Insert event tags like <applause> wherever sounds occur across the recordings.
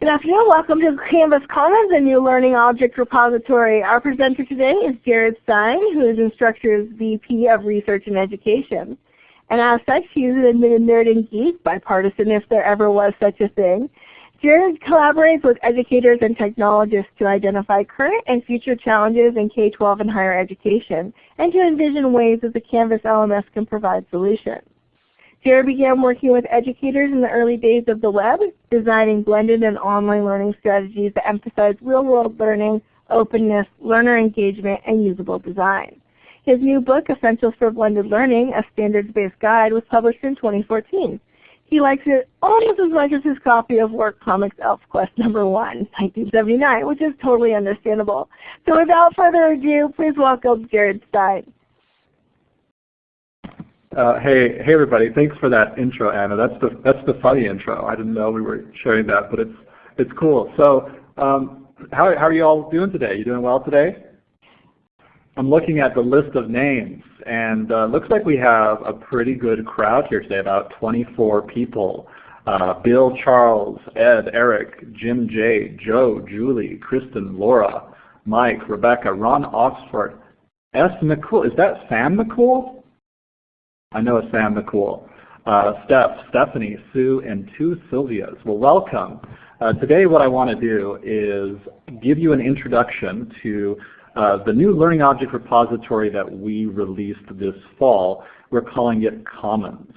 Good afternoon. Welcome to Canvas Commons, a new learning object repository. Our presenter today is Jared Stein, who is Instructure's VP of Research and Education. And as such, he is an admitted nerd and geek, bipartisan if there ever was such a thing. Jared collaborates with educators and technologists to identify current and future challenges in K-12 and higher education, and to envision ways that the Canvas LMS can provide solutions. Jared began working with educators in the early days of the web, designing blended and online learning strategies that emphasize real-world learning, openness, learner engagement, and usable design. His new book, Essentials for Blended Learning, a standards-based guide, was published in 2014. He likes it almost as much as his copy of Work Comics ElfQuest number 1, 1979, which is totally understandable. So without further ado, please welcome Jared Stein. Uh, hey, hey everybody! Thanks for that intro, Anna. That's the that's the funny intro. I didn't know we were sharing that, but it's it's cool. So, um, how how are you all doing today? You doing well today? I'm looking at the list of names, and uh, looks like we have a pretty good crowd here today. About 24 people. Uh, Bill, Charles, Ed, Eric, Jim J, Joe, Julie, Kristen, Laura, Mike, Rebecca, Ron Oxford, S. McCool. Is that Sam McCool? I know it's Sam McCool. Uh, Steph, Stephanie, Sue, and two Sylvias. Well, welcome. Uh, today what I want to do is give you an introduction to uh, the new Learning Object repository that we released this fall. We're calling it Commons.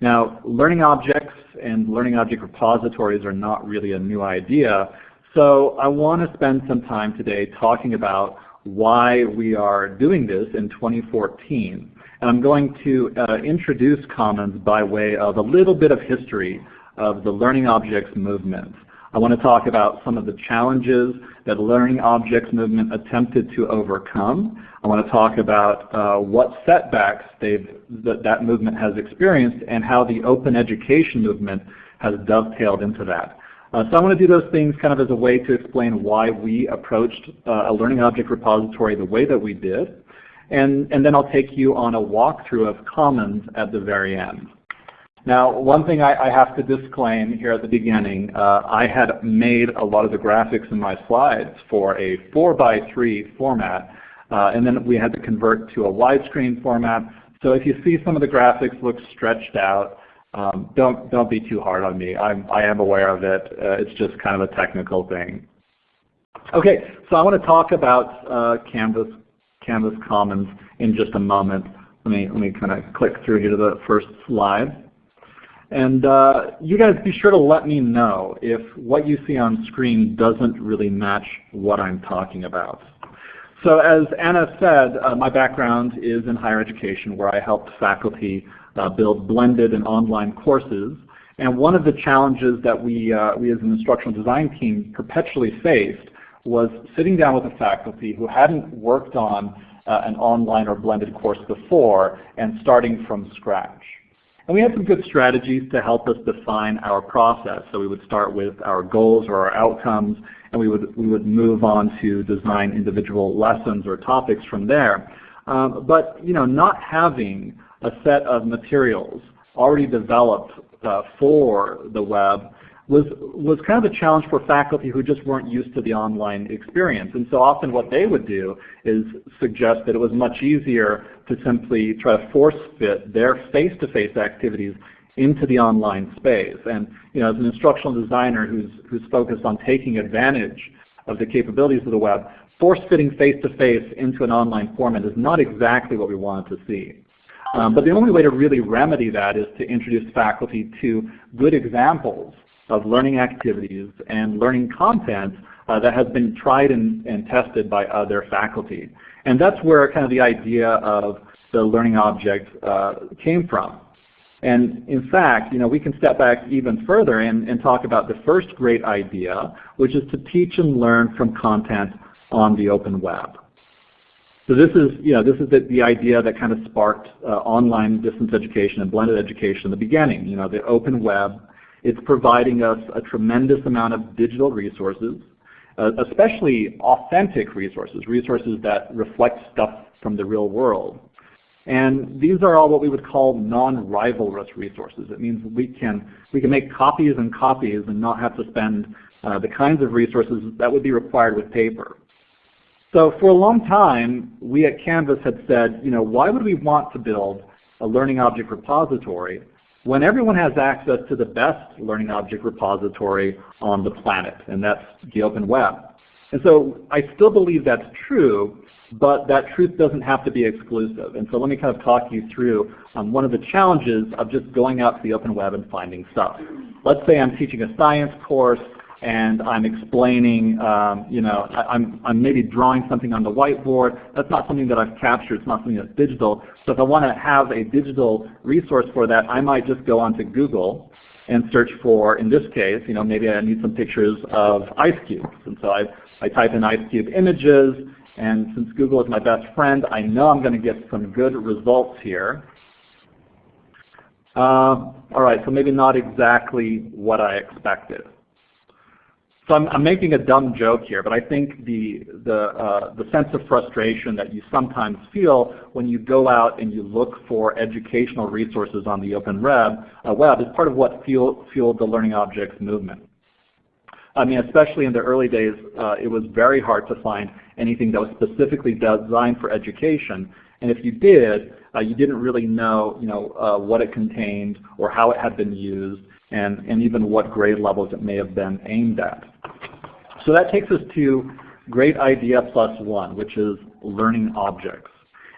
Now, learning objects and learning object repositories are not really a new idea, so I want to spend some time today talking about why we are doing this in 2014. I'm going to uh, introduce Commons by way of a little bit of history of the Learning Objects movement. I want to talk about some of the challenges that the Learning Objects movement attempted to overcome. I want to talk about uh, what setbacks that, that movement has experienced and how the open education movement has dovetailed into that. Uh, so I want to do those things kind of as a way to explain why we approached uh, a learning object repository the way that we did. And, and then I'll take you on a walkthrough of Commons at the very end. Now, one thing I, I have to disclaim here at the beginning, uh, I had made a lot of the graphics in my slides for a 4 by 3 format, uh, and then we had to convert to a widescreen format. So if you see some of the graphics look stretched out, um, don't, don't be too hard on me. I'm, I am aware of it. Uh, it's just kind of a technical thing. Okay, so I want to talk about uh, Canvas Canvas Commons in just a moment. Let me, let me kind of click through here to the first slide. And uh, you guys be sure to let me know if what you see on screen doesn't really match what I'm talking about. So as Anna said, uh, my background is in higher education where I helped faculty uh, build blended and online courses. And one of the challenges that we, uh, we as an instructional design team perpetually faced was sitting down with a faculty who hadn't worked on uh, an online or blended course before and starting from scratch. And we had some good strategies to help us define our process. So we would start with our goals or our outcomes, and we would, we would move on to design individual lessons or topics from there. Um, but you know, not having a set of materials already developed uh, for the web was, was kind of a challenge for faculty who just weren't used to the online experience. And so often what they would do is suggest that it was much easier to simply try to force fit their face-to-face -face activities into the online space. And you know, as an instructional designer who's, who's focused on taking advantage of the capabilities of the web, force-fitting face-to-face into an online format is not exactly what we wanted to see. Um, but the only way to really remedy that is to introduce faculty to good examples of learning activities and learning content uh, that has been tried and, and, tested by other faculty. And that's where kind of the idea of the learning object uh, came from. And in fact, you know, we can step back even further and, and talk about the first great idea, which is to teach and learn from content on the open web. So this is, you know, this is the, the idea that kind of sparked uh, online distance education and blended education in the beginning. You know, the open web it's providing us a tremendous amount of digital resources, uh, especially authentic resources, resources that reflect stuff from the real world. And these are all what we would call non-rivalrous resources. It means we can, we can make copies and copies and not have to spend uh, the kinds of resources that would be required with paper. So for a long time, we at Canvas had said, you know, why would we want to build a learning object repository when everyone has access to the best learning object repository on the planet, and that's the open web. And so I still believe that's true, but that truth doesn't have to be exclusive. And so let me kind of talk you through um, one of the challenges of just going out to the open web and finding stuff. Let's say I'm teaching a science course and I'm explaining, um, you know, I, am I'm, I'm maybe drawing something on the whiteboard. That's not something that I've captured. It's not something that's digital. So if I want to have a digital resource for that, I might just go onto Google and search for, in this case, you know, maybe I need some pictures of ice cubes. And so I, I type in ice cube images, and since Google is my best friend, I know I'm going to get some good results here. Uh, all right, so maybe not exactly what I expected. So I'm, I'm, making a dumb joke here, but I think the, the, uh, the sense of frustration that you sometimes feel when you go out and you look for educational resources on the open web, uh, web is part of what fuel, fueled the Learning Objects movement. I mean, especially in the early days, uh, it was very hard to find anything that was specifically designed for education. And if you did, uh, you didn't really know, you know uh, what it contained or how it had been used and, and even what grade levels it may have been aimed at. So that takes us to great idea plus one, which is learning objects.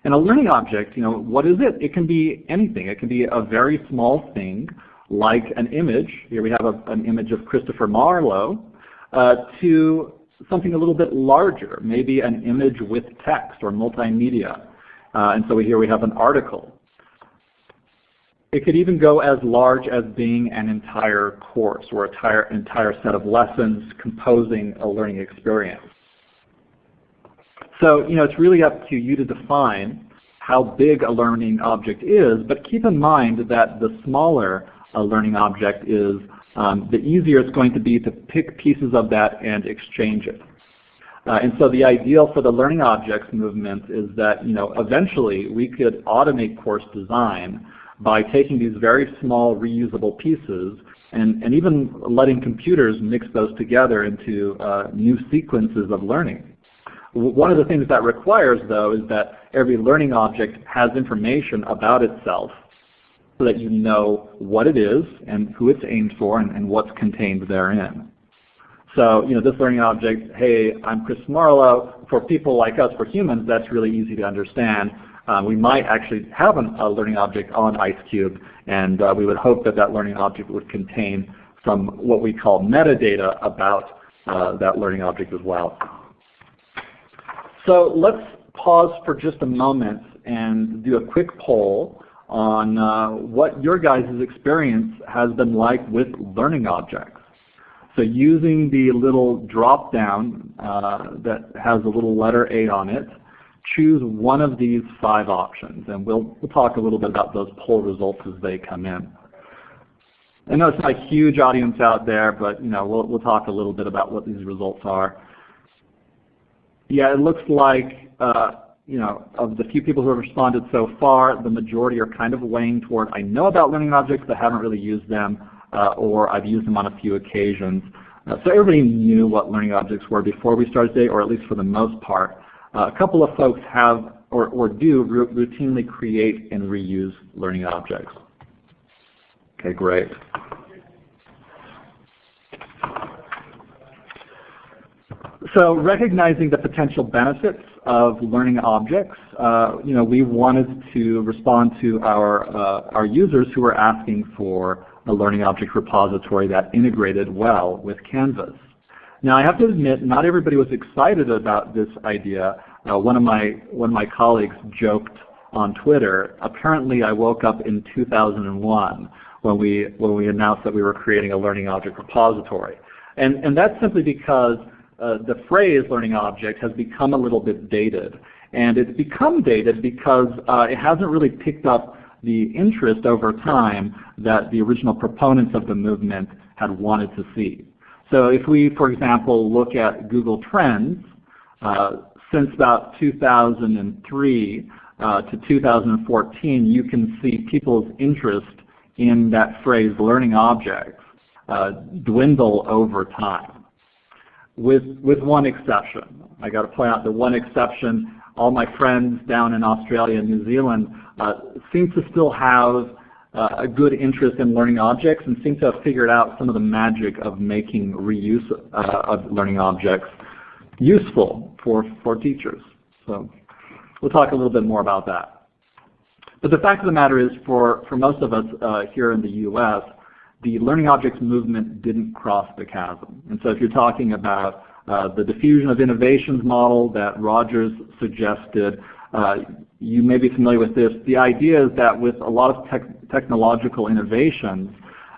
And a learning object, you know, what is it? It can be anything. It can be a very small thing like an image, here we have a, an image of Christopher Marlowe, uh, to something a little bit larger, maybe an image with text or multimedia. Uh, and so here we have an article. It could even go as large as being an entire course or a entire, entire set of lessons composing a learning experience. So you know, it's really up to you to define how big a learning object is, but keep in mind that the smaller a learning object is, um, the easier it's going to be to pick pieces of that and exchange it. Uh, and so the ideal for the learning objects movement is that you know, eventually we could automate course design by taking these very small reusable pieces and, and even letting computers mix those together into uh, new sequences of learning. One of the things that requires though is that every learning object has information about itself so that you know what it is and who it's aimed for and, and what's contained therein. So, you know, this learning object, hey, I'm Chris Marlowe. For people like us, for humans, that's really easy to understand. Um, we might actually have an, a learning object on IceCube, and uh, we would hope that that learning object would contain some what we call metadata about uh, that learning object as well. So let's pause for just a moment and do a quick poll on uh, what your guys' experience has been like with learning objects. So using the little drop down uh, that has a little letter A on it, choose one of these five options and we'll, we'll talk a little bit about those poll results as they come in. I know it's not a huge audience out there, but you know, we'll, we'll talk a little bit about what these results are. Yeah, it looks like uh, you know, of the few people who have responded so far, the majority are kind of weighing toward I know about learning objects but haven't really used them, uh, or I've used them on a few occasions. Uh, so everybody knew what learning objects were before we started today, or at least for the most part. Uh, a couple of folks have or, or do routinely create and reuse learning objects. Okay, great. So recognizing the potential benefits of learning objects, uh, you know, we wanted to respond to our, uh, our users who were asking for a learning object repository that integrated well with Canvas. Now I have to admit, not everybody was excited about this idea. Uh, one, of my, one of my colleagues joked on Twitter, apparently I woke up in 2001 when we, when we announced that we were creating a learning object repository. And, and that's simply because uh, the phrase learning object has become a little bit dated. And it's become dated because uh, it hasn't really picked up the interest over time that the original proponents of the movement had wanted to see. So if we, for example, look at Google Trends, uh, since about 2003 uh, to 2014, you can see people's interest in that phrase learning objects uh, dwindle over time. with, with one exception. I got to point out the one exception, all my friends down in Australia and New Zealand uh, seem to still have a good interest in learning objects and seem to have figured out some of the magic of making reuse uh, of learning objects useful for, for teachers. So we'll talk a little bit more about that. But the fact of the matter is for, for most of us uh, here in the U.S., the learning objects movement didn't cross the chasm. And so if you're talking about uh, the diffusion of innovations model that Rogers suggested, uh, you may be familiar with this. The idea is that with a lot of tech technological innovations,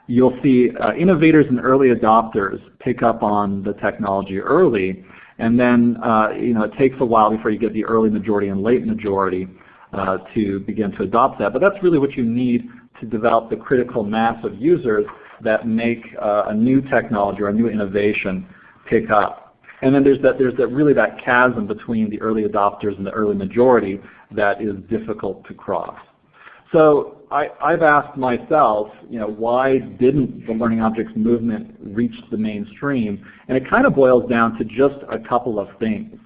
you'll see uh, innovators and early adopters pick up on the technology early, and then uh, you know it takes a while before you get the early majority and late majority uh, to begin to adopt that. But that's really what you need to develop the critical mass of users that make uh, a new technology or a new innovation pick up. And then there's that there's that really that chasm between the early adopters and the early majority that is difficult to cross. So I, have asked myself, you know, why didn't the learning objects movement reach the mainstream? And it kind of boils down to just a couple of things.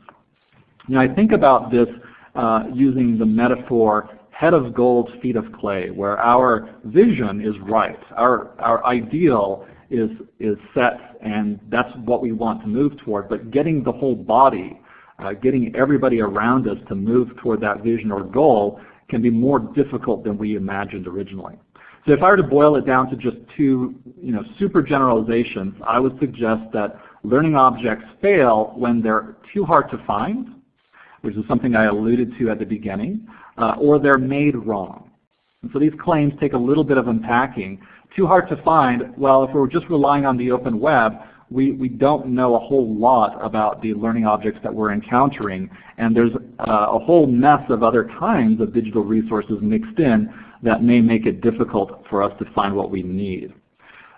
You know, I think about this uh, using the metaphor head of gold, feet of clay, where our vision is right. Our, our ideal is, is set and that's what we want to move toward, but getting the whole body, uh, getting everybody around us to move toward that vision or goal can be more difficult than we imagined originally. So if I were to boil it down to just two you know, super generalizations, I would suggest that learning objects fail when they're too hard to find, which is something I alluded to at the beginning, uh, or they're made wrong. And so these claims take a little bit of unpacking. Too hard to find, well, if we're just relying on the open web, we, we don't know a whole lot about the learning objects that we're encountering, and there's uh, a whole mess of other kinds of digital resources mixed in that may make it difficult for us to find what we need.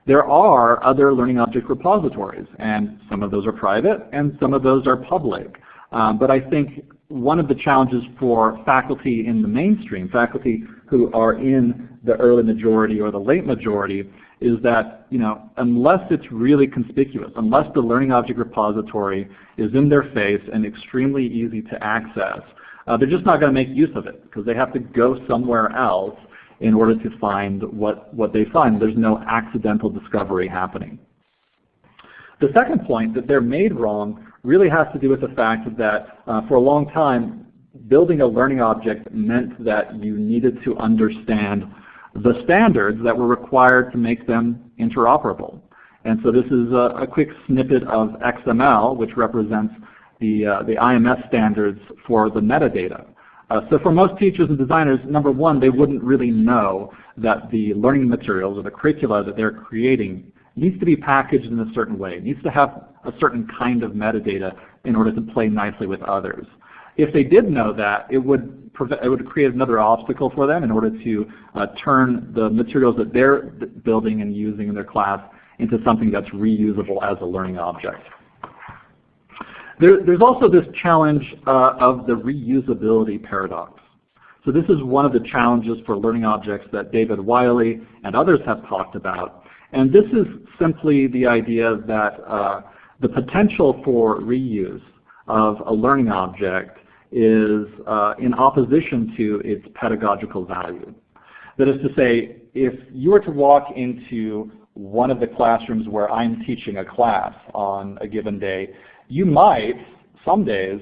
There are other learning object repositories, and some of those are private, and some of those are public. Um, but I think one of the challenges for faculty in the mainstream, faculty who are in the early majority or the late majority, is that you know, unless it's really conspicuous, unless the learning object repository is in their face and extremely easy to access, uh, they're just not going to make use of it because they have to go somewhere else in order to find what, what they find. There's no accidental discovery happening. The second point, that they're made wrong, really has to do with the fact that uh, for a long time, building a learning object meant that you needed to understand the standards that were required to make them interoperable. And so this is a, a quick snippet of XML, which represents the, uh, the IMS standards for the metadata. Uh, so for most teachers and designers, number one, they wouldn't really know that the learning materials or the curricula that they're creating needs to be packaged in a certain way. Needs to have a certain kind of metadata in order to play nicely with others. If they did know that, it would, it would create another obstacle for them in order to uh, turn the materials that they're building and using in their class into something that's reusable as a learning object. There, there's also this challenge uh, of the reusability paradox. So this is one of the challenges for learning objects that David Wiley and others have talked about. And this is simply the idea that uh, the potential for reuse of a learning object is uh, in opposition to its pedagogical value. That is to say, if you were to walk into one of the classrooms where I'm teaching a class on a given day, you might, some days,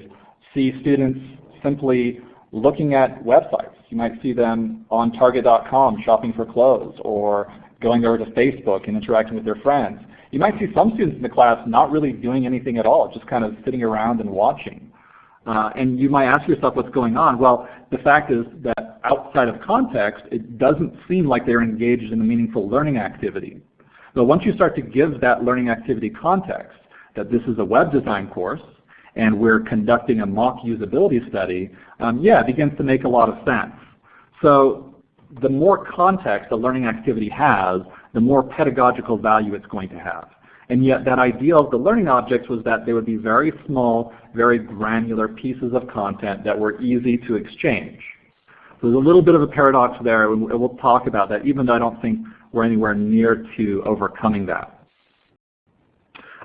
see students simply looking at websites. You might see them on Target.com shopping for clothes or going over to Facebook and interacting with their friends. You might see some students in the class not really doing anything at all, just kind of sitting around and watching. Uh, and you might ask yourself what's going on. Well, the fact is that outside of context, it doesn't seem like they're engaged in a meaningful learning activity. But once you start to give that learning activity context, that this is a web design course, and we're conducting a mock usability study, um, yeah, it begins to make a lot of sense. So the more context a learning activity has, the more pedagogical value it's going to have. And yet that idea of the learning objects was that they would be very small, very granular pieces of content that were easy to exchange. So there's a little bit of a paradox there, and we'll talk about that, even though I don't think we're anywhere near to overcoming that.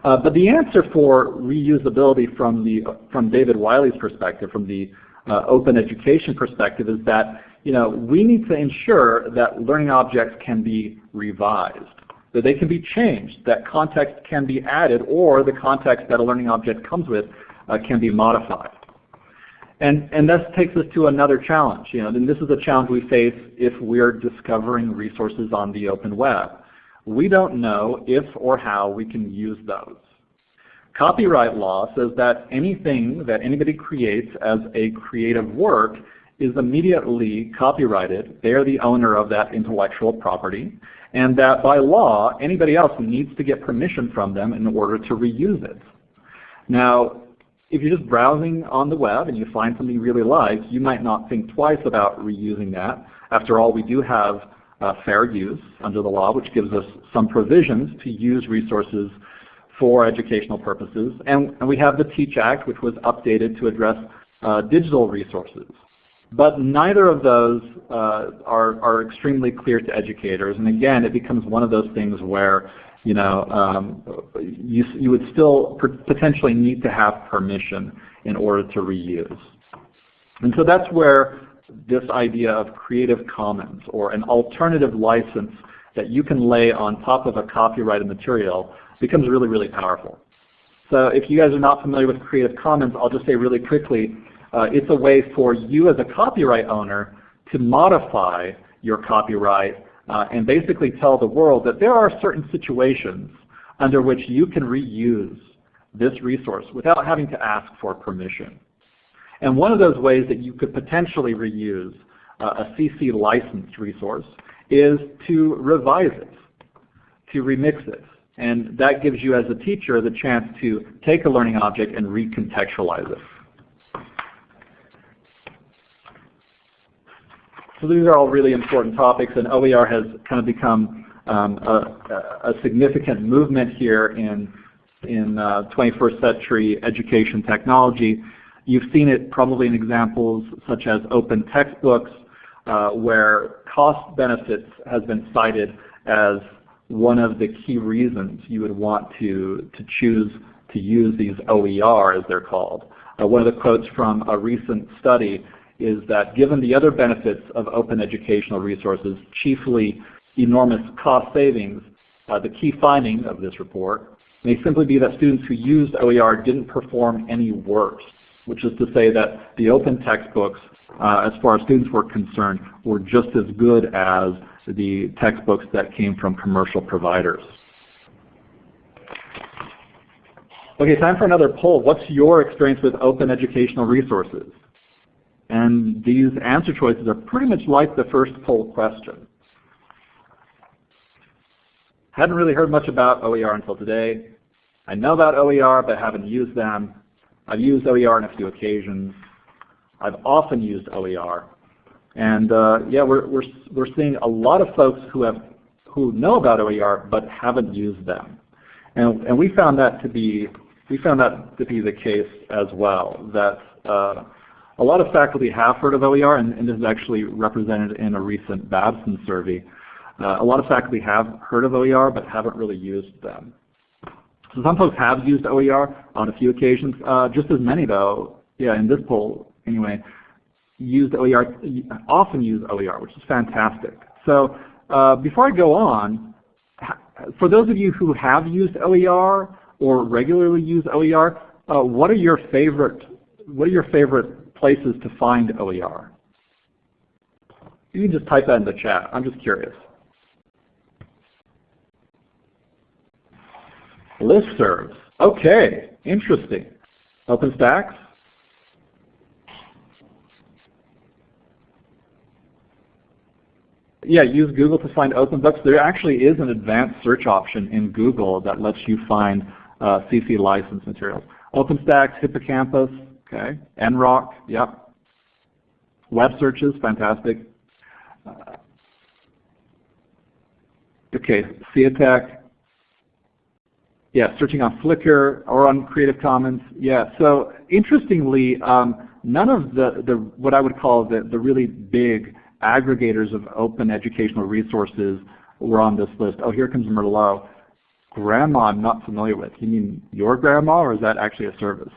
Uh, but the answer for reusability from, the, from David Wiley's perspective, from the uh, open education perspective, is that you know, we need to ensure that learning objects can be revised, that they can be changed, that context can be added, or the context that a learning object comes with uh, can be modified. And, and this takes us to another challenge. You know, and this is a challenge we face if we're discovering resources on the open web. We don't know if or how we can use those. Copyright law says that anything that anybody creates as a creative work is immediately copyrighted. They are the owner of that intellectual property. And that by law, anybody else needs to get permission from them in order to reuse it. Now, if you're just browsing on the web and you find something you really like, you might not think twice about reusing that. After all, we do have uh, fair use under the law, which gives us some provisions to use resources for educational purposes. And, and we have the TEACH Act, which was updated to address uh, digital resources. But neither of those uh, are, are extremely clear to educators. And again, it becomes one of those things where you know, um, you, you would still potentially need to have permission in order to reuse. And so that's where this idea of Creative Commons or an alternative license that you can lay on top of a copyrighted material becomes really, really powerful. So if you guys are not familiar with Creative Commons, I'll just say really quickly, it's a way for you as a copyright owner to modify your copyright uh, and basically tell the world that there are certain situations under which you can reuse this resource without having to ask for permission. And one of those ways that you could potentially reuse uh, a CC licensed resource is to revise it, to remix it. And that gives you as a teacher the chance to take a learning object and recontextualize it. So these are all really important topics, and OER has kind of become um, a, a, significant movement here in, in uh, 21st century education technology. You've seen it probably in examples such as open textbooks, uh, where cost benefits has been cited as one of the key reasons you would want to, to choose to use these OER as they're called. Uh, one of the quotes from a recent study is that given the other benefits of open educational resources, chiefly enormous cost savings, uh, the key finding of this report may simply be that students who used OER didn't perform any worse, which is to say that the open textbooks, uh, as far as students were concerned, were just as good as the textbooks that came from commercial providers. Okay, time for another poll. What's your experience with open educational resources? And these answer choices are pretty much like the first poll question. Hadn't really heard much about OER until today. I know about OER, but haven't used them. I've used OER on a few occasions. I've often used OER. And uh, yeah, we're, we're, we're seeing a lot of folks who, have, who know about OER but haven't used them. And, and we found that to be we found that to be the case as well. That uh, a lot of faculty have heard of OER, and, and this is actually represented in a recent Babson survey. Uh, a lot of faculty have heard of OER but haven't really used them. So some folks have used OER on a few occasions. Uh, just as many though, yeah, in this poll anyway, used OER, often use OER, which is fantastic. So uh, before I go on, for those of you who have used OER or regularly use OER, uh, what are your favorite what are your favorite places to find OER? You can just type that in the chat. I'm just curious. Listservs. Okay, interesting. OpenStax? Yeah, use Google to find open books. There actually is an advanced search option in Google that lets you find uh, CC license materials. OpenStax, Hippocampus, Okay, NROC, yep. Web searches, fantastic. Uh, okay, CEATEC. Yeah, searching on Flickr or on Creative Commons. Yeah, so interestingly, um, none of the, the what I would call the, the really big aggregators of open educational resources were on this list. Oh, here comes Merlot. grandma I'm not familiar with. You mean your grandma or is that actually a service?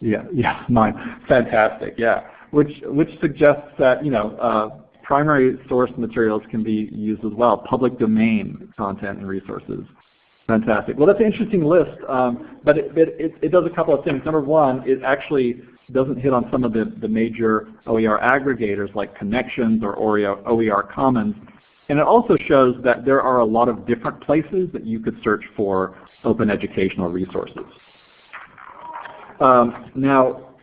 Yeah, yeah, <laughs> mine. Fantastic, yeah. Which, which suggests that, you know, uh, primary source materials can be used as well, public domain content and resources. Fantastic. Well, that's an interesting list, um, but it, it, it, does a couple of things. Number one, it actually doesn't hit on some of the, the major OER aggregators like Connexions or OER, OER Commons. And it also shows that there are a lot of different places that you could search for open educational resources. Um, now,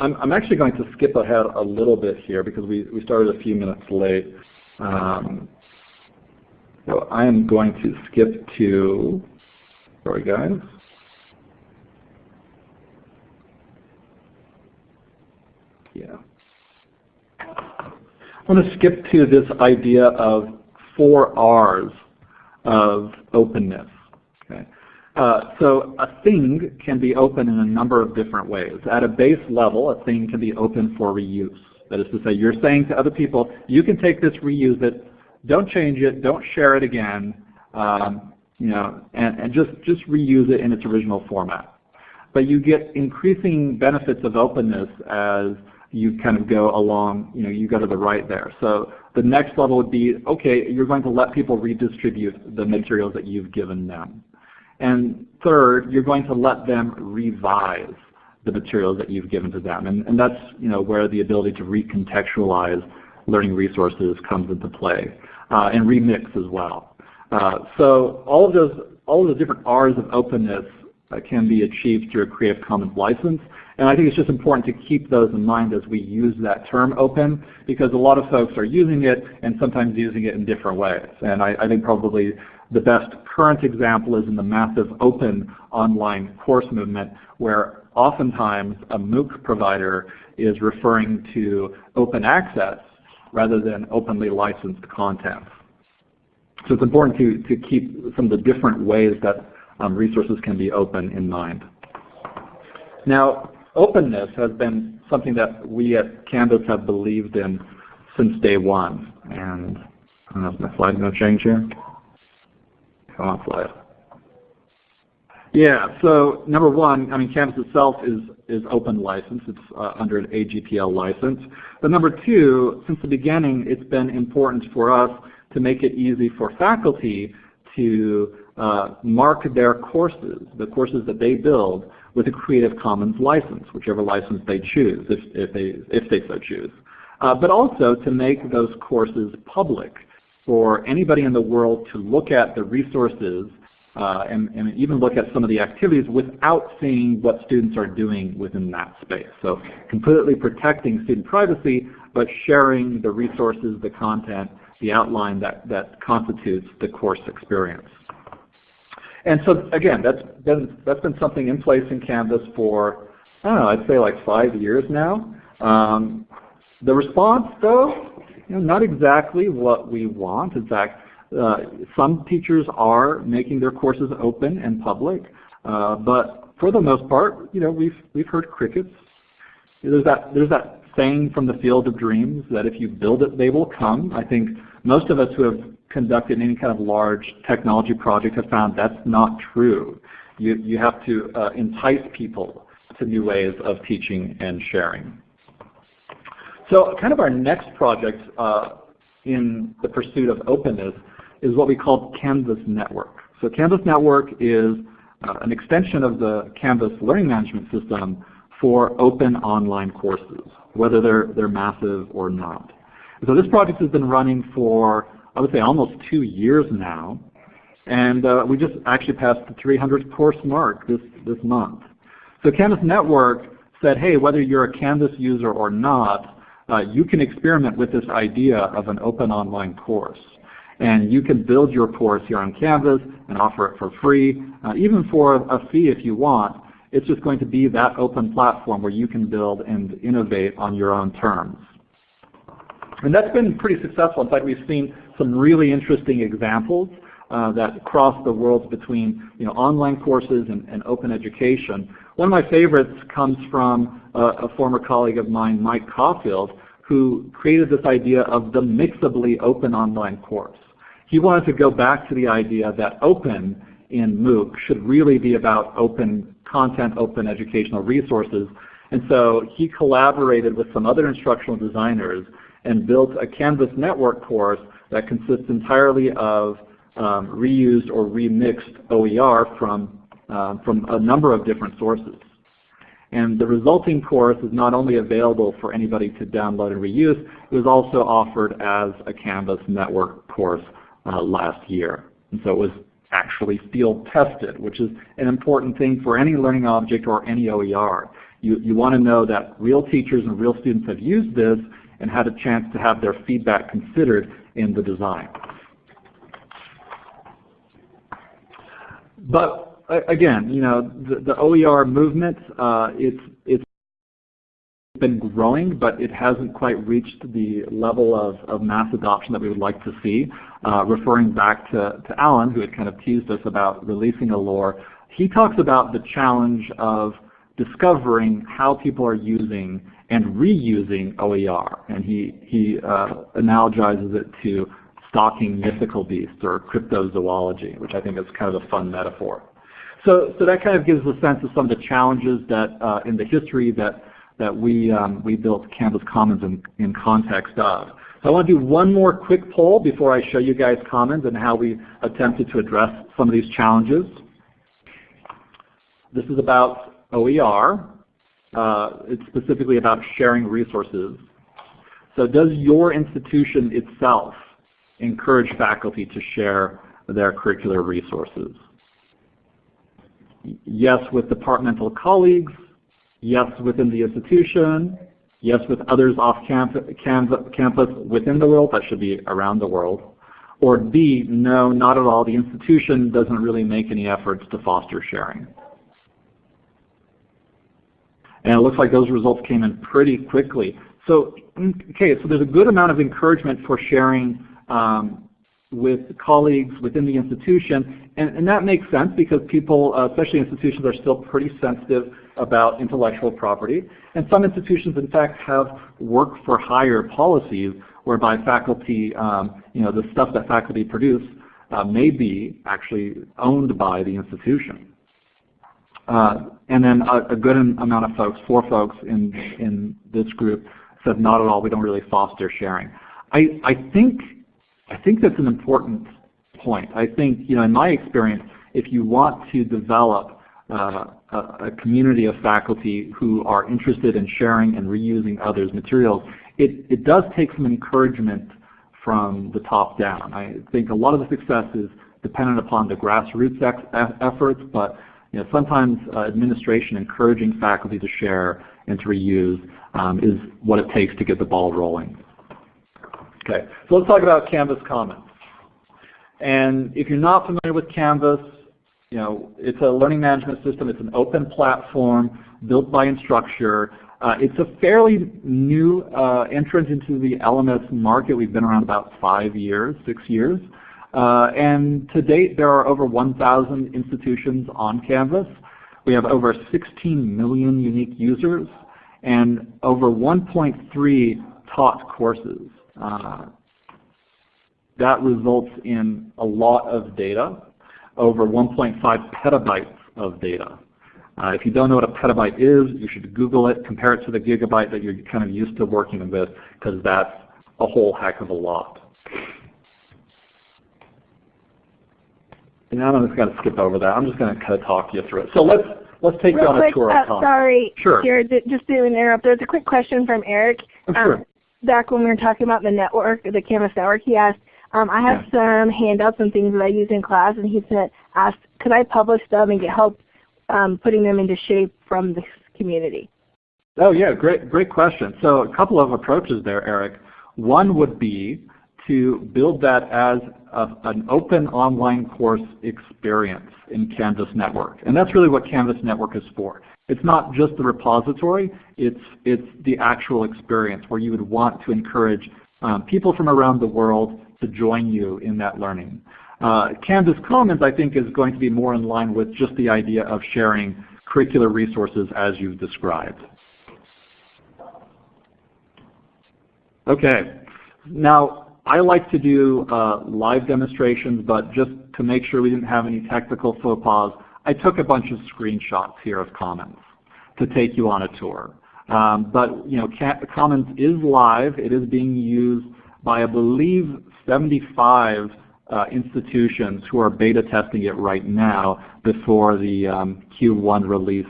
I'm, I'm, actually going to skip ahead a little bit here because we, we started a few minutes late. Um, so I am going to skip to, sorry guys. Yeah. I'm going to skip to this idea of four R's of openness. Okay. Uh, so a thing can be open in a number of different ways. At a base level, a thing can be open for reuse. That is to say, you're saying to other people, you can take this, reuse it, don't change it, don't share it again, um, you know, and, and just, just reuse it in its original format. But you get increasing benefits of openness as you kind of go along, you know, you go to the right there. So the next level would be, okay, you're going to let people redistribute the materials that you've given them. And third, you're going to let them revise the materials that you've given to them. And, and that's you know, where the ability to recontextualize learning resources comes into play, uh, and remix as well. Uh, so all of those, all of the different R's of openness uh, can be achieved through a Creative Commons license. And I think it's just important to keep those in mind as we use that term open, because a lot of folks are using it and sometimes using it in different ways. And I, I think probably the best current example is in the massive open online course movement where oftentimes a MOOC provider is referring to open access rather than openly licensed content. So it's important to, to keep some of the different ways that um, resources can be open in mind. Now, openness has been something that we at Canvas have believed in since day one. And I don't know if my slide's going to change here. Come. Yeah, so number one, I mean, Canvas itself is, is open license. It's uh, under an AGPL license. But number two, since the beginning, it's been important for us to make it easy for faculty to uh, mark their courses, the courses that they build, with a Creative Commons license, whichever license they choose, if, if, they, if they so choose. Uh, but also to make those courses public for anybody in the world to look at the resources uh, and, and, even look at some of the activities without seeing what students are doing within that space. So completely protecting student privacy, but sharing the resources, the content, the outline that, that constitutes the course experience. And so again, that's been, that's been something in place in Canvas for, I don't know, I'd say like five years now. Um, the response though, know, not exactly what we want. In fact, uh, some teachers are making their courses open and public, uh, but for the most part, you know, we've we've heard crickets. There's that there's that saying from the field of dreams that if you build it, they will come. I think most of us who have conducted any kind of large technology project have found that's not true. You you have to uh, entice people to new ways of teaching and sharing. So kind of our next project uh, in the pursuit of openness is what we call Canvas Network. So Canvas Network is uh, an extension of the Canvas learning management system for open online courses, whether they're, they're massive or not. So this project has been running for, I would say, almost two years now. And uh, we just actually passed the 300 course mark this, this month. So Canvas Network said, hey, whether you're a Canvas user or not, uh, you can experiment with this idea of an open online course. And you can build your course here on Canvas and offer it for free, uh, even for a fee if you want. It's just going to be that open platform where you can build and innovate on your own terms. And that's been pretty successful. In fact, we've seen some really interesting examples uh, that cross the worlds between you know, online courses and, and, open education. One of my favorites comes from uh, a former colleague of mine, Mike Caulfield, who created this idea of the mixably open online course. He wanted to go back to the idea that open in MOOC should really be about open content, open educational resources. And so he collaborated with some other instructional designers and built a Canvas network course that consists entirely of um, reused or remixed OER from, um, from a number of different sources. And the resulting course is not only available for anybody to download and reuse, it was also offered as a Canvas network course uh, last year. And so it was actually field tested, which is an important thing for any learning object or any OER. You, you want to know that real teachers and real students have used this and had a chance to have their feedback considered in the design. But again, you know, the, the OER movement, uh, it's, it's been growing, but it hasn't quite reached the level of, of mass adoption that we would like to see. Uh, referring back to, to Alan, who had kind of teased us about releasing a LOR, he talks about the challenge of discovering how people are using and reusing OER. And he, he uh, analogizes it to stalking mythical beasts or cryptozoology, which I think is kind of a fun metaphor. So, so that kind of gives a sense of some of the challenges that uh, in the history that, that we, um, we built Canvas Commons in, in context of. So I want to do one more quick poll before I show you guys Commons and how we attempted to address some of these challenges. This is about OER. Uh, it's specifically about sharing resources. So does your institution itself encourage faculty to share their curricular resources? Yes with departmental colleagues, yes within the institution, yes with others off campus, campus within the world, that should be around the world. Or B, no, not at all, the institution doesn't really make any efforts to foster sharing. And it looks like those results came in pretty quickly. So, okay, so there's a good amount of encouragement for sharing um, with colleagues within the institution. And, and, that makes sense because people, uh, especially institutions, are still pretty sensitive about intellectual property. And some institutions, in fact, have work for hire policies whereby faculty, um, you know, the stuff that faculty produce uh, may be actually owned by the institution. Uh, and then a, a, good amount of folks, four folks in, in this group, said not at all, we don't really foster sharing. I, I think I think that's an important point. I think, you know, in my experience, if you want to develop uh, a, community of faculty who are interested in sharing and reusing others' materials, it, it does take some encouragement from the top down. I think a lot of the success is dependent upon the grassroots efforts, but you know, sometimes uh, administration encouraging faculty to share and to reuse um, is what it takes to get the ball rolling. Okay, so let's talk about Canvas Commons. And if you're not familiar with Canvas, you know, it's a learning management system. It's an open platform built by Instructure. Uh, it's a fairly new uh, entrant into the LMS market. We've been around about five years, six years. Uh, and to date, there are over 1,000 institutions on Canvas. We have over 16 million unique users and over 1.3 taught courses. Uh, that results in a lot of data, over 1.5 petabytes of data. Uh, if you don't know what a petabyte is, you should Google it, compare it to the gigabyte that you're kind of used to working with, because that's a whole heck of a lot. And I'm just going to skip over that. I'm just going to kind of talk you through it. So let's let's take Real you on quick, a tour uh, of Sorry, sure. Jared, just to interrupt. There's a quick question from Eric. Oh, sure. Um, back when we were talking about the network, the Canvas network, he asked, um, I have yeah. some handouts and things that I use in class, and he said, asked, could I publish them and get help um, putting them into shape from the community? Oh yeah, great, great question. So a couple of approaches there, Eric. One would be to build that as a, an open online course experience in Canvas Network. And that's really what Canvas Network is for. It's not just the repository, it's, it's the actual experience where you would want to encourage um, people from around the world to join you in that learning. Uh, Canvas Commons I think is going to be more in line with just the idea of sharing curricular resources as you've described. Okay, now I like to do uh, live demonstrations, but just to make sure we didn't have any technical faux pas, I took a bunch of screenshots here of Commons to take you on a tour. Um, but you know, Commons is live. It is being used by, I believe, 75 uh, institutions who are beta testing it right now before the um, Q1 release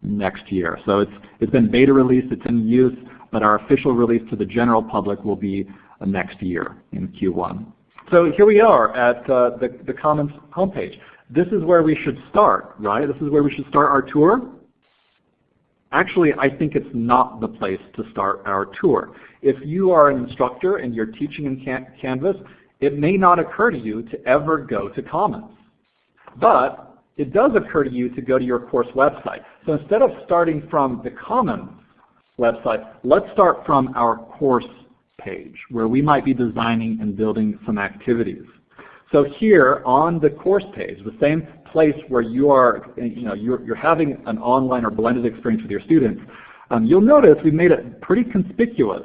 next year. So it's, it's been beta released, it's in use, but our official release to the general public will be next year in Q1. So here we are at uh, the, the Commons homepage. This is where we should start, right? This is where we should start our tour. Actually, I think it's not the place to start our tour. If you are an instructor and you're teaching in Canvas, it may not occur to you to ever go to Commons. But it does occur to you to go to your course website. So instead of starting from the Commons website, let's start from our course page where we might be designing and building some activities. So here on the course page, the same place where you are, you know, you're, you're having an online or blended experience with your students, um, you'll notice we made it pretty conspicuous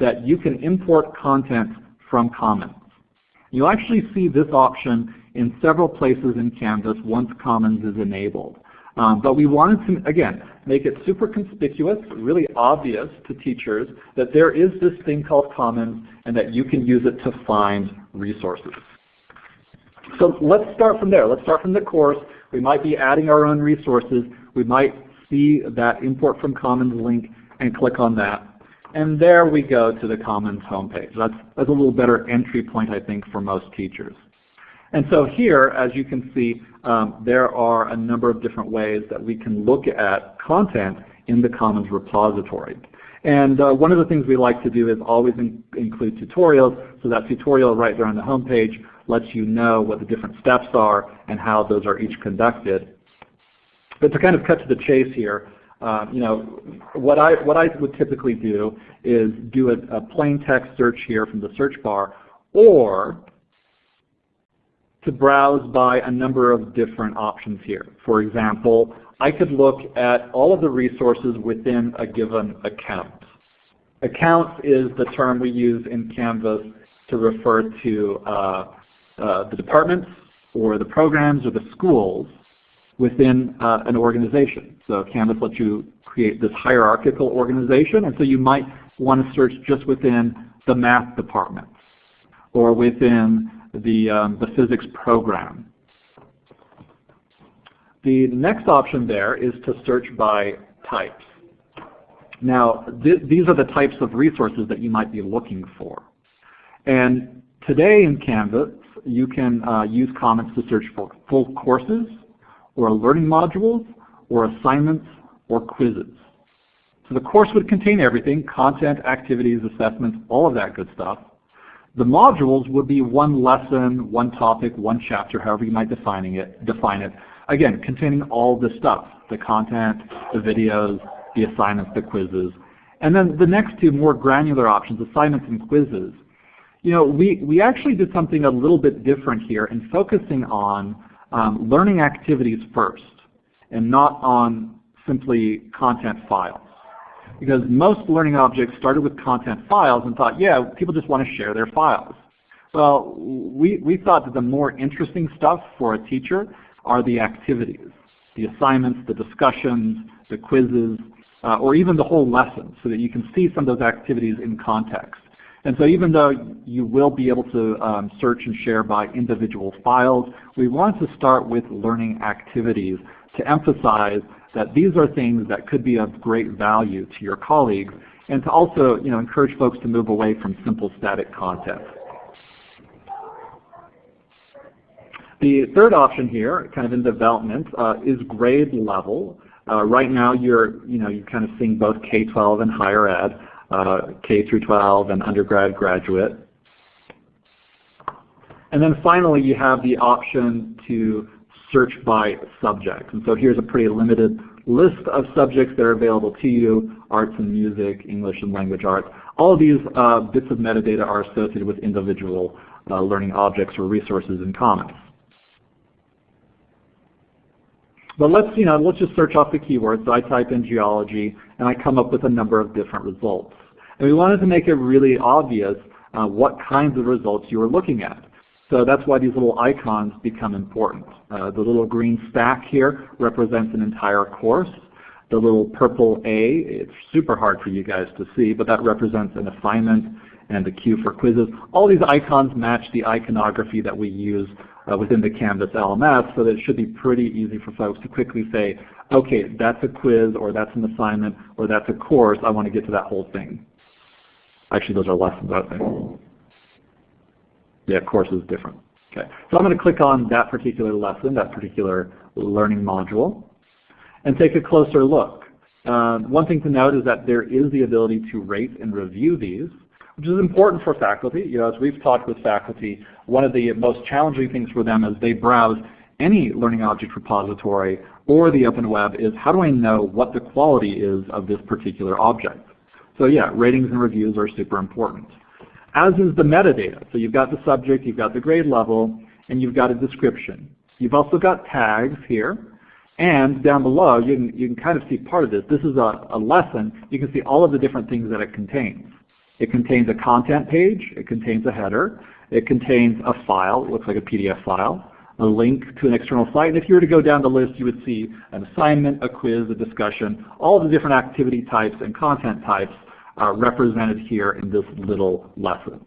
that you can import content from Commons. You'll actually see this option in several places in Canvas once Commons is enabled. Um, but we wanted to, again, make it super conspicuous, really obvious to teachers that there is this thing called Commons and that you can use it to find resources. So let's start from there. Let's start from the course. We might be adding our own resources. We might see that import from Commons link and click on that. And there we go to the Commons homepage. That's, that's a little better entry point, I think, for most teachers. And so here, as you can see, um, there are a number of different ways that we can look at content in the Commons repository. And uh, one of the things we like to do is always in include tutorials. So that tutorial right there on the homepage lets you know what the different steps are and how those are each conducted. But to kind of cut to the chase here, uh, you know, what I, what I would typically do is do a, a plain text search here from the search bar, or to browse by a number of different options here. For example, I could look at all of the resources within a given account. Accounts is the term we use in Canvas to refer to uh, uh, the departments or the programs or the schools within uh, an organization. So Canvas lets you create this hierarchical organization, and so you might want to search just within the math department or within the, um, the physics program. The next option there is to search by types. Now, th these are the types of resources that you might be looking for. And today in Canvas, you can uh, use Commons to search for full courses, or learning modules, or assignments, or quizzes. So the course would contain everything, content, activities, assessments, all of that good stuff. The modules would be one lesson, one topic, one chapter, however you might defining it, define it. Again, containing all the stuff, the content, the videos, the assignments, the quizzes. And then the next two more granular options, assignments and quizzes, you know, we, we actually did something a little bit different here in focusing on um, learning activities first and not on simply content files. Because most learning objects started with content files and thought, yeah, people just want to share their files. Well, we, we thought that the more interesting stuff for a teacher are the activities, the assignments, the discussions, the quizzes, uh, or even the whole lesson so that you can see some of those activities in context. And so even though you will be able to um, search and share by individual files, we want to start with learning activities to emphasize that these are things that could be of great value to your colleagues and to also you know, encourage folks to move away from simple static content. The third option here, kind of in development, uh, is grade level. Uh, right now you're, you know, you're kind of seeing both K-12 and higher ed uh, K through 12 and undergrad graduate. And then finally you have the option to search by subject. And so here's a pretty limited list of subjects that are available to you, arts and music, English and language arts. All of these uh, bits of metadata are associated with individual uh, learning objects or resources in Commons. But let's, you know, let's just search off the keywords. So I type in geology, and I come up with a number of different results. And we wanted to make it really obvious uh, what kinds of results you are looking at. So that's why these little icons become important. Uh, the little green stack here represents an entire course. The little purple A, it's super hard for you guys to see, but that represents an assignment and the Q for quizzes. All these icons match the iconography that we use uh, within the Canvas LMS, so that it should be pretty easy for folks to quickly say, okay, that's a quiz, or that's an assignment, or that's a course. I want to get to that whole thing. Actually, those are lessons, I think. Yeah, course is different. Okay, so I'm going to click on that particular lesson, that particular learning module, and take a closer look. Uh, one thing to note is that there is the ability to rate and review these, which is important for faculty. You know, as we've talked with faculty, one of the most challenging things for them as they browse any learning object repository or the open web is how do I know what the quality is of this particular object? So yeah, ratings and reviews are super important as is the metadata. So you've got the subject, you've got the grade level, and you've got a description. You've also got tags here, and down below you can, you can kind of see part of this. This is a, a lesson. You can see all of the different things that it contains. It contains a content page, it contains a header, it contains a file, it looks like a PDF file, a link to an external site, and if you were to go down the list you would see an assignment, a quiz, a discussion, all the different activity types and content types uh, represented here in this little lesson.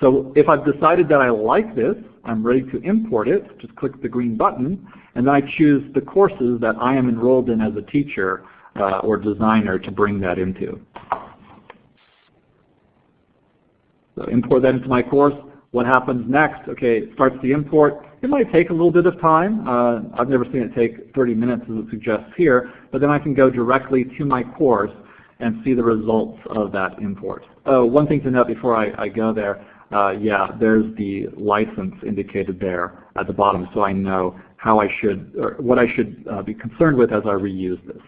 So if I've decided that I like this, I'm ready to import it, just click the green button, and then I choose the courses that I am enrolled in as a teacher uh, or designer to bring that into. So import that into my course. What happens next? Okay, it starts the import. It might take a little bit of time. Uh, I've never seen it take 30 minutes as it suggests here, but then I can go directly to my course and see the results of that import. Oh, one thing to note before I, I go there, uh, yeah, there's the license indicated there at the bottom so I know how I should, or what I should uh, be concerned with as I reuse this.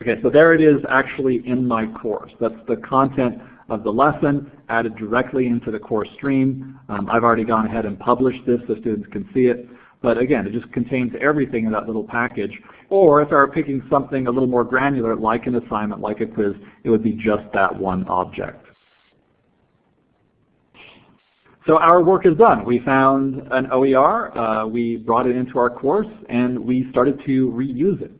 Okay, so there it is actually in my course. That's the content of the lesson added directly into the course stream. Um, I've already gone ahead and published this so students can see it. But again, it just contains everything in that little package. Or if I were picking something a little more granular, like an assignment, like a quiz, it would be just that one object. So our work is done. We found an OER, uh, we brought it into our course, and we started to reuse it.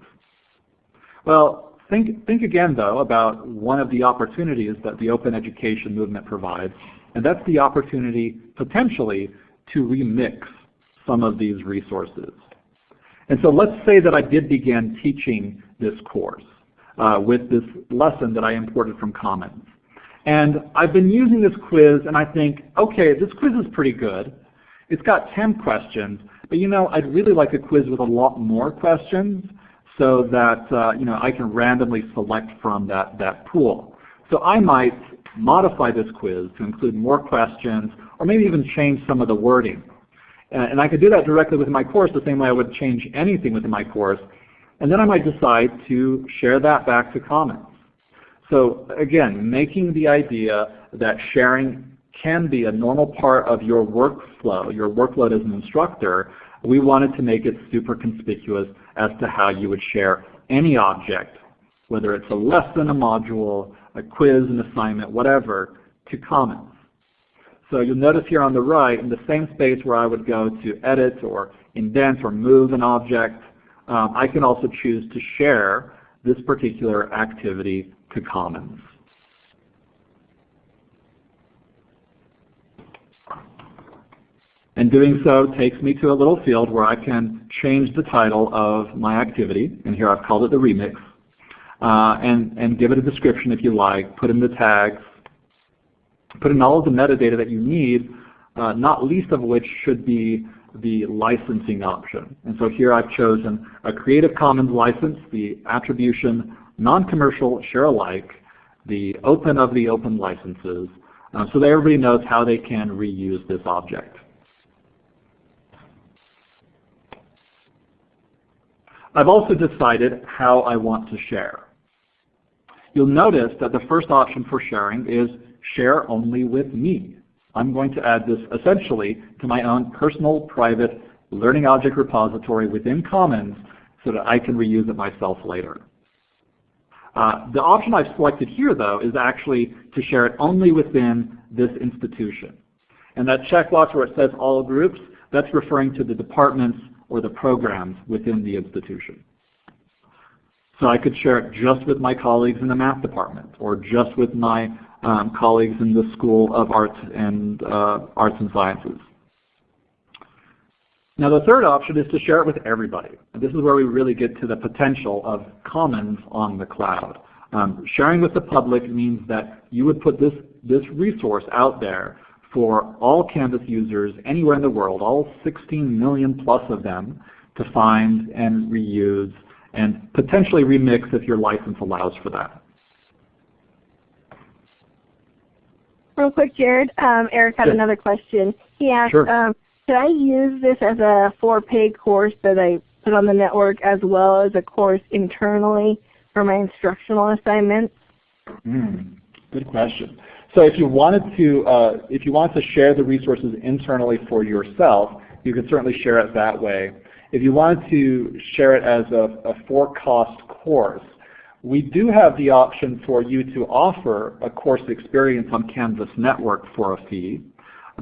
Well, think, think again though about one of the opportunities that the open education movement provides, and that's the opportunity potentially to remix some of these resources. And so let's say that I did begin teaching this course uh, with this lesson that I imported from Commons. And I've been using this quiz and I think, okay, this quiz is pretty good. It's got 10 questions, but you know, I'd really like a quiz with a lot more questions so that uh, you know, I can randomly select from that, that pool. So I might modify this quiz to include more questions or maybe even change some of the wording. And I could do that directly within my course the same way I would change anything within my course. And then I might decide to share that back to Commons. So again, making the idea that sharing can be a normal part of your workflow, your workload as an instructor, we wanted to make it super conspicuous as to how you would share any object, whether it's a lesson, a module, a quiz, an assignment, whatever, to Commons. So you'll notice here on the right, in the same space where I would go to edit or indent or move an object, um, I can also choose to share this particular activity to Commons. And doing so takes me to a little field where I can change the title of my activity, and here I've called it the remix, uh, and, and give it a description if you like, put in the tags, put in all of the metadata that you need, uh, not least of which should be the licensing option. And so here I've chosen a Creative Commons license, the attribution, non-commercial, share alike, the open of the open licenses, uh, so that everybody knows how they can reuse this object. I've also decided how I want to share. You'll notice that the first option for sharing is share only with me. I'm going to add this essentially to my own personal private learning object repository within Commons so that I can reuse it myself later. Uh, the option I've selected here, though, is actually to share it only within this institution. And that checkbox where it says all groups, that's referring to the departments or the programs within the institution. So I could share it just with my colleagues in the math department or just with my um, colleagues in the School of Arts and uh, Arts and Sciences. Now the third option is to share it with everybody. And this is where we really get to the potential of commons on the cloud. Um, sharing with the public means that you would put this, this resource out there for all Canvas users anywhere in the world, all 16 million plus of them, to find and reuse and potentially remix if your license allows for that. Real quick, Jared, um, Eric had another question. He asked, sure. um, should I use this as a for-pay course that I put on the network as well as a course internally for my instructional assignments? Mm, good question. So if you wanted to, uh, if you want to share the resources internally for yourself, you can certainly share it that way. If you wanted to share it as a, a for-cost course, we do have the option for you to offer a course experience on Canvas Network for a fee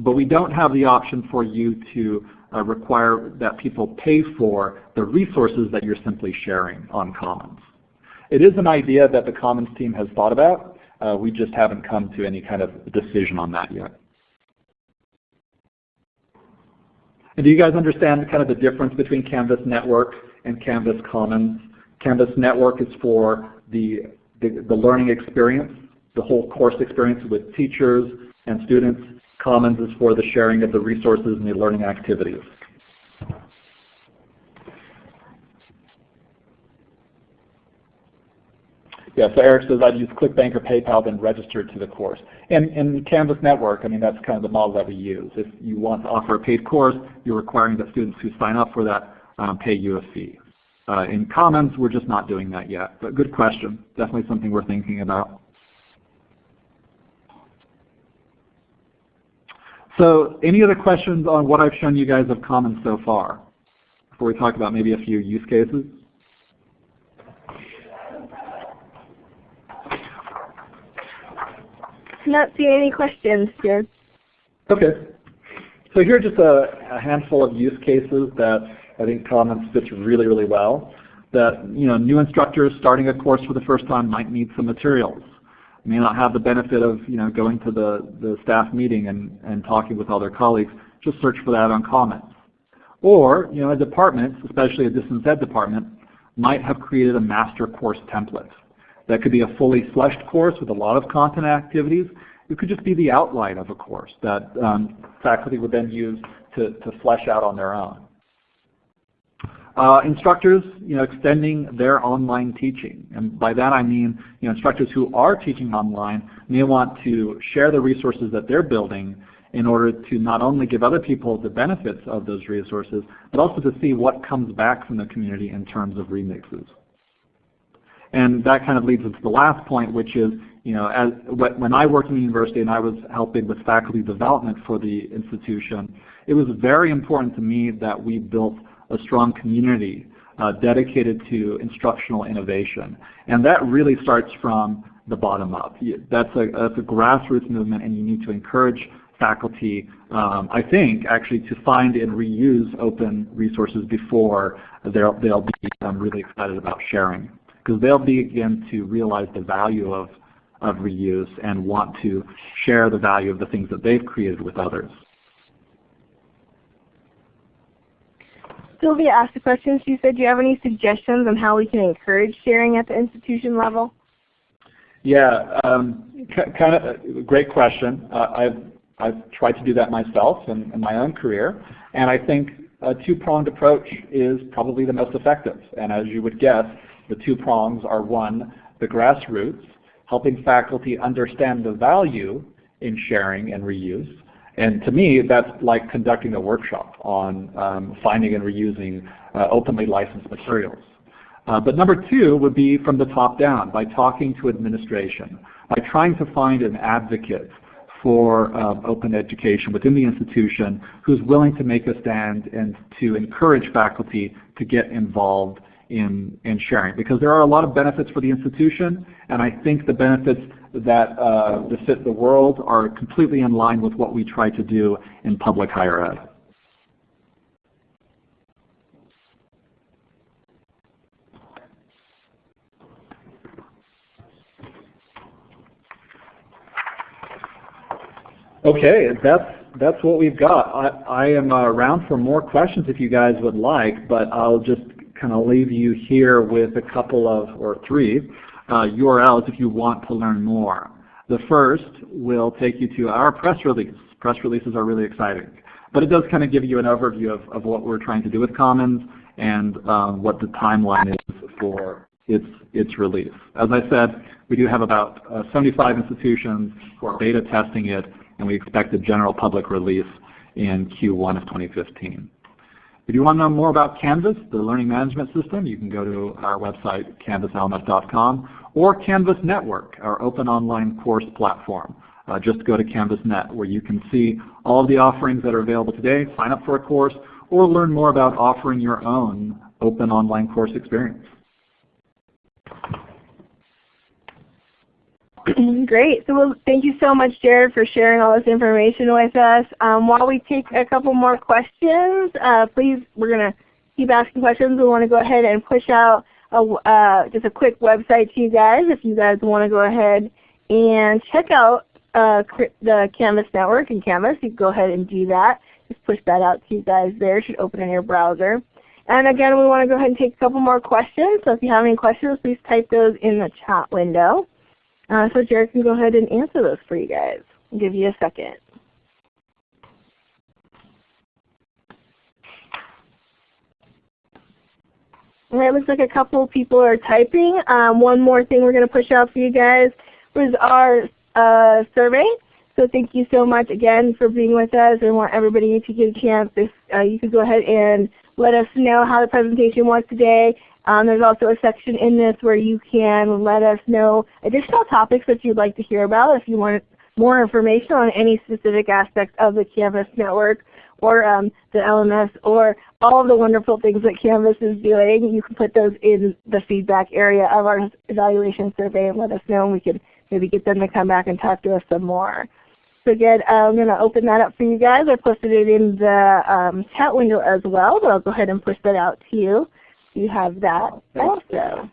but we don't have the option for you to uh, require that people pay for the resources that you're simply sharing on Commons. It is an idea that the Commons team has thought about. Uh, we just haven't come to any kind of decision on that yet. And do you guys understand kind of the difference between Canvas Network and Canvas Commons? Canvas Network is for the, the, the learning experience, the whole course experience with teachers and students. Commons is for the sharing of the resources and the learning activities. Yeah, so Eric says I'd use ClickBank or PayPal then register to the course. And in Canvas Network, I mean that's kind of the model that we use. If you want to offer a paid course, you're requiring that students who sign up for that um, pay you a fee. Uh, in Commons, we're just not doing that yet. But good question. Definitely something we're thinking about. So any other questions on what I've shown you guys of Commons so far before we talk about maybe a few use cases? Not seeing any questions here. Okay. So here are just a, a, handful of use cases that I think Commons fits really, really well. That you know, new instructors starting a course for the first time might need some materials may not have the benefit of you know going to the, the staff meeting and, and talking with other colleagues, just search for that on Commons. Or you know, a department, especially a distance ed department, might have created a master course template. That could be a fully fleshed course with a lot of content activities. It could just be the outline of a course that um, faculty would then use to, to flesh out on their own. Uh, instructors, you know, extending their online teaching. And by that I mean, you know, instructors who are teaching online may want to share the resources that they're building in order to not only give other people the benefits of those resources, but also to see what comes back from the community in terms of remixes. And that kind of leads us to the last point, which is, you know, as, when I worked in the university and I was helping with faculty development for the institution, it was very important to me that we built a strong community uh, dedicated to instructional innovation. And that really starts from the bottom up. That's a, that's a grassroots movement and you need to encourage faculty, um, I think, actually to find and reuse open resources before they'll, they'll be um, really excited about sharing. Because they'll begin to realize the value of, of reuse and want to share the value of the things that they've created with others. Sylvia asked a question. She said, do you have any suggestions on how we can encourage sharing at the institution level? Yeah, um, kind of great question. Uh, I've, I've tried to do that myself in, in, my own career, and I think a two-pronged approach is probably the most effective. And as you would guess, the two prongs are one, the grassroots, helping faculty understand the value in sharing and reuse, and to me, that's like conducting a workshop on um, finding and reusing uh, openly licensed materials. Uh, but number two would be from the top down, by talking to administration, by trying to find an advocate for um, open education within the institution who's willing to make a stand and to encourage faculty to get involved in, in sharing because there are a lot of benefits for the institution and I think the benefits that uh, befit the world are completely in line with what we try to do in public higher ed. Okay, that's that's what we've got. I, I am uh, around for more questions if you guys would like, but I'll just kind of leave you here with a couple of, or three, uh, URLs if you want to learn more. The first will take you to our press release. Press releases are really exciting. But it does kind of give you an overview of, of what we're trying to do with Commons and um, what the timeline is for its, its release. As I said, we do have about uh, 75 institutions who are beta testing it and we expect a general public release in Q1 of 2015. If you want to know more about Canvas, the learning management system, you can go to our website, canvaslms.com, or Canvas Network, our open online course platform. Uh, just go to CanvasNet where you can see all of the offerings that are available today, sign up for a course, or learn more about offering your own open online course experience. <clears throat> Great. So well, thank you so much, Jared, for sharing all this information with us. Um, while we take a couple more questions, uh, please, we're going to keep asking questions. We want to go ahead and push out a, uh, just a quick website to you guys if you guys want to go ahead and check out uh, the Canvas network and Canvas. You can go ahead and do that. Just push that out to you guys there. It should open in your browser. And again, we want to go ahead and take a couple more questions. So if you have any questions, please type those in the chat window. Uh, so Jared can go ahead and answer those for you guys. I'll give you a second. Right, looks like a couple people are typing. Um, one more thing we're going to push out for you guys was our uh, survey. So thank you so much again for being with us. We want everybody to get a chance. If uh, you could go ahead and let us know how the presentation was today. Um, there's also a section in this where you can let us know additional topics that you'd like to hear about if you want more information on any specific aspect of the Canvas network or um, the LMS or all of the wonderful things that Canvas is doing. You can put those in the feedback area of our evaluation survey and let us know and we can maybe get them to come back and talk to us some more. So again, I'm going to open that up for you guys. I posted it in the um, chat window as well, but I'll go ahead and push that out to you you have that also.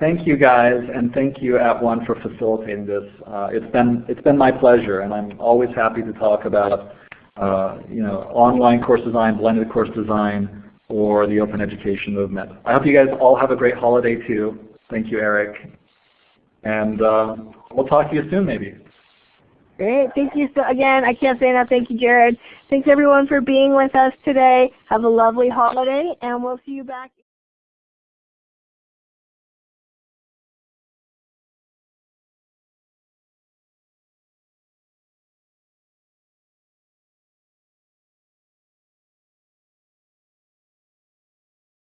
Thank you guys, and thank you at One for facilitating this. Uh, it's been it's been my pleasure, and I'm always happy to talk about uh, you know online course design, blended course design, or the open education movement. I hope you guys all have a great holiday too. Thank you, Eric, and uh, we'll talk to you soon, maybe. Great. Thank you so again. I can't say enough. Thank you, Jared. Thanks everyone for being with us today. Have a lovely holiday, and we'll see you back.